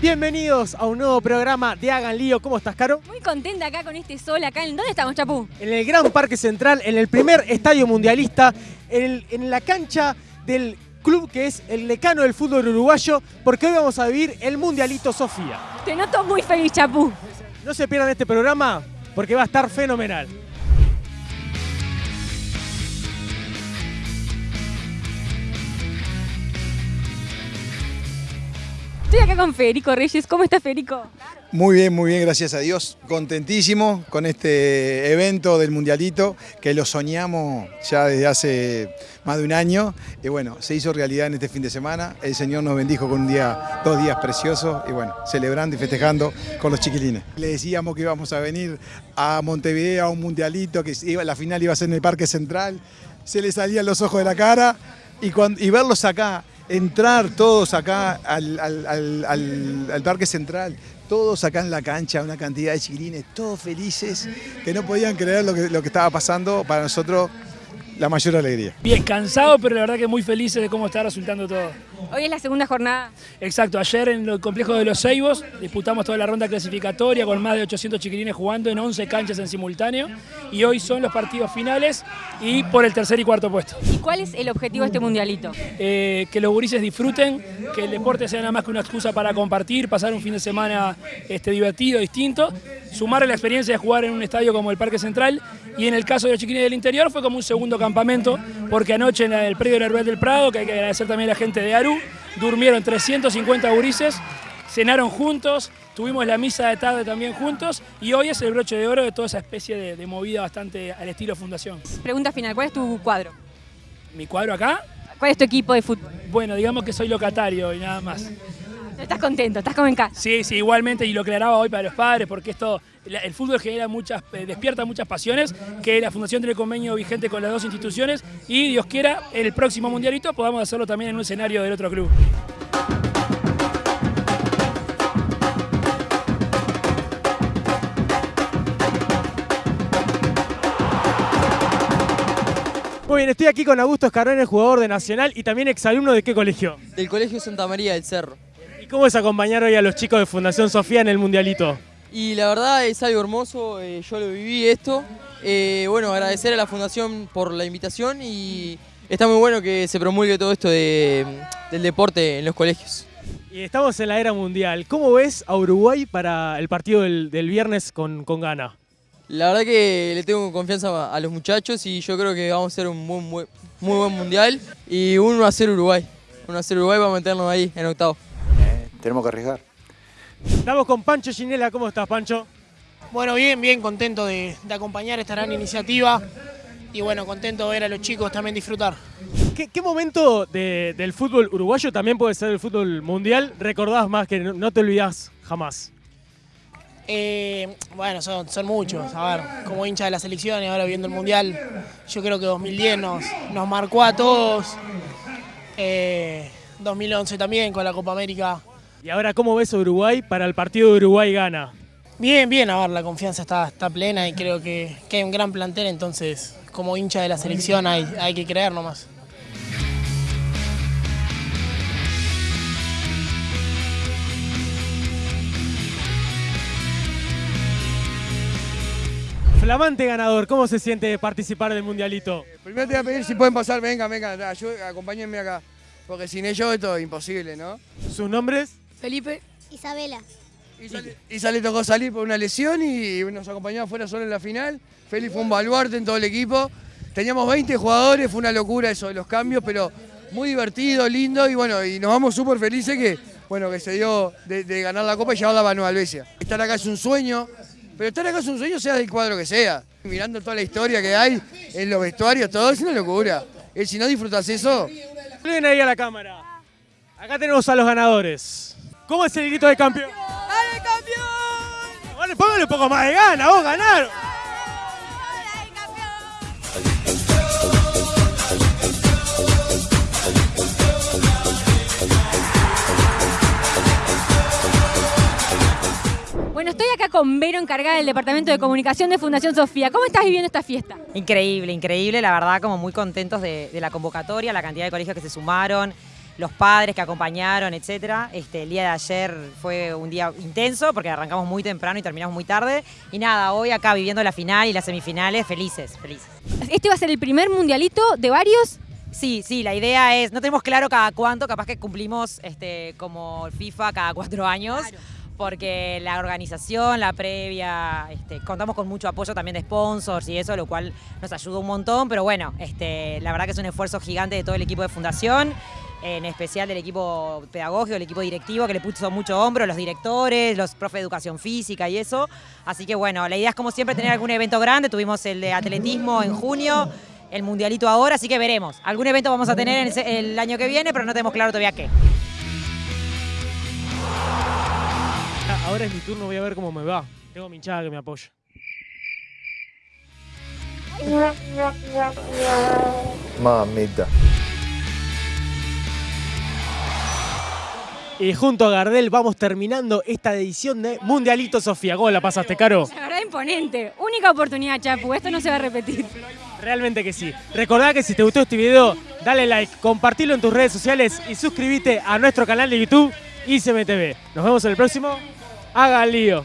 Bienvenidos a un nuevo programa de Hagan Lío. ¿Cómo estás, Caro? Muy contenta acá con este sol acá. ¿En dónde estamos, Chapú? En el Gran Parque Central, en el primer estadio mundialista, en, el- en la cancha del club que es el decano del fútbol uruguayo, porque hoy vamos a vivir el Mundialito Sofía. Te noto muy feliz, Chapú. No se pierdan este programa porque va a estar fenomenal. Estoy acá con Reyes. ¿Cómo estás, Federico? Muy bien, muy bien, gracias a Dios. Contentísimo con este evento del Mundialito que lo soñamos ya desde hace más de un año. Y bueno, se hizo realidad en este fin de semana. El Señor nos bendijo con un día, dos días preciosos y bueno, celebrando y festejando con los chiquilines. Le decíamos que íbamos a venir a Montevideo a un Mundialito, que la final iba a ser en el Parque Central. Se le salían los ojos de la cara y verlos acá, entrar todos acá al, al- al- Parque Central, todos acá en la cancha, una cantidad de chiquilines, todos felices, que no podían creer lo que, lo que estaba pasando, para nosotros la mayor alegría. Bien, cansado, pero la verdad que muy felices de cómo está resultando todo. Hoy es la segunda jornada. Exacto, ayer en el complejo de los Ceibos disputamos toda la ronda clasificatoria con más de 800 chiquilines jugando en 11 canchas en simultáneo y hoy son los partidos finales y por el tercer y cuarto puesto. ¿Y cuál es el objetivo de este mundialito? Eh, que los gurises disfruten, que el deporte sea nada más que una excusa para compartir, pasar un fin de semana este, divertido, distinto, sumarle la experiencia de jugar en un estadio como el Parque Central y en el caso de los chiquilines del interior fue como un segundo campamento, porque anoche en el predio del Herbal del Prado, que hay que agradecer también a la gente de Aru, durmieron 350 gurises, cenaron juntos, tuvimos la misa de tarde también juntos y hoy es el broche de oro de toda esa especie de, de movida bastante al estilo fundación. Pregunta final. ¿Cuál es tu cuadro? Mi cuadro acá, ¿Cuál es tu equipo de fútbol? bueno, digamos que soy locatario y nada más. Estás contento, estás como en casa. Sí, sí, igualmente, y lo aclaraba hoy para los padres, porque esto, el fútbol genera muchas, eh, despierta muchas pasiones, que la Fundación tiene convenio vigente con las dos instituciones, y Dios quiera, el próximo mundialito podamos hacerlo también en un escenario del otro club. Muy bien, estoy aquí con Augusto Escarrón, jugador de Nacional y también exalumno de qué colegio. del Colegio Santa María del Cerro. ¿Y cómo es acompañar hoy a los chicos de Fundación Sofía en el Mundialito? Y la verdad es algo hermoso, eh, yo lo viví esto. Eh, bueno, agradecer a la Fundación por la invitación y está muy bueno que se promulgue todo esto de- del deporte en los colegios. Y estamos en la era mundial. ¿Cómo ves a Uruguay para el partido del, del viernes con, con Ghana? La verdad que le tengo confianza a los muchachos y yo creo que vamos a hacer un muy, muy buen mundial y 1 a 0 Uruguay. 1 a 0 Uruguay va a meternos ahí en octavo. Tenemos que arriesgar. Estamos con Pancho Ginela. ¿Cómo estás, Pancho? Bueno, bien, bien, contento de, de acompañar esta gran iniciativa y bueno, contento de ver a los chicos también disfrutar. ¿Qué, qué momento de- del fútbol uruguayo, también puede ser el fútbol mundial, recordás más que no, no te olvidás jamás? Eh, bueno, son, son muchos, a ver, como hincha de la selección y ahora viendo el Mundial, yo creo que 2010 nos, nos marcó a todos, Eh, 2011 también con la Copa América. Y ahora, ¿cómo ves a Uruguay para el partido de Uruguay-Gana? Bien, bien, a ver, la confianza está, está plena y creo que, que hay un gran plantel, entonces como hincha de la selección hay, hay que creer nomás. Flamante ganador, ¿cómo se siente participar del Mundialito? Primero te voy a pedir si pueden pasar, venga, venga, ayú- acompáñenme acá. Porque sin ellos esto es imposible, ¿no? ¿Sus nombres? Felipe. Isabela. Isa le tocó salir por una lesión y nos acompañó afuera solo en la final. Feli fue un baluarte en todo el equipo. Teníamos 20 jugadores, fue una locura eso de los cambios, pero muy divertido, lindo y bueno, y nos vamos súper felices que, bueno, que se dio de, de ganar la copa y llevarla a Nueva Albesia. Estar acá es un sueño, pero estar acá es un sueño sea del cuadro que sea. Mirando toda la historia que hay en los vestuarios, todo es una locura. Y si no disfrutas eso, Ven ahí a la cámara. Acá tenemos a los ganadores. ¿Cómo es el grito de campeón? ¡Dale, campeón! Vale, póngale un poco más de gana, vos ganaron. Bueno, estoy acá con Vero, encargada del Departamento de Comunicación de Fundación Sofía. ¿Cómo estás viviendo esta fiesta? Increíble, increíble, la verdad, como muy contentos de, de la convocatoria, la cantidad de colegios que se sumaron. Los padres que acompañaron, etcétera. Este, el día de ayer fue un día intenso porque arrancamos muy temprano y terminamos muy tarde. Y nada, hoy acá viviendo la final y las semifinales, felices, felices. ¿Este va a ser el primer mundialito de varios? Sí, sí, la idea es, no tenemos claro cada cuánto, capaz que cumplimos este, como FIFA cada cuatro años. Porque la organización, la previa, este, contamos con mucho apoyo también de sponsors y eso, lo cual nos ayuda un montón. Pero bueno, este, la verdad que es un esfuerzo gigante de todo el equipo de fundación en especial del equipo pedagógico, el equipo directivo, que le puso mucho hombro, los directores, los profes de educación física y eso. Así que bueno, la idea es como siempre tener algún evento grande, tuvimos el de atletismo en junio, el mundialito ahora, así que veremos. Algún evento vamos a tener el año que viene, pero no tenemos claro todavía qué. Ahora es mi turno, voy a ver cómo me va. Tengo mi hinchada que me apoya. Mamita. Y junto a Gardel vamos terminando esta edición de Mundialito Sofía. ¿Cómo la pasaste, Caro? La verdad, imponente. Única oportunidad, Chapu. Esto no se va a repetir. Realmente que sí. Recordá que si te gustó este video, dale like, compartilo en tus redes sociales y suscríbete a nuestro canal de YouTube ICMTV. Nos vemos en el próximo. Haga lío.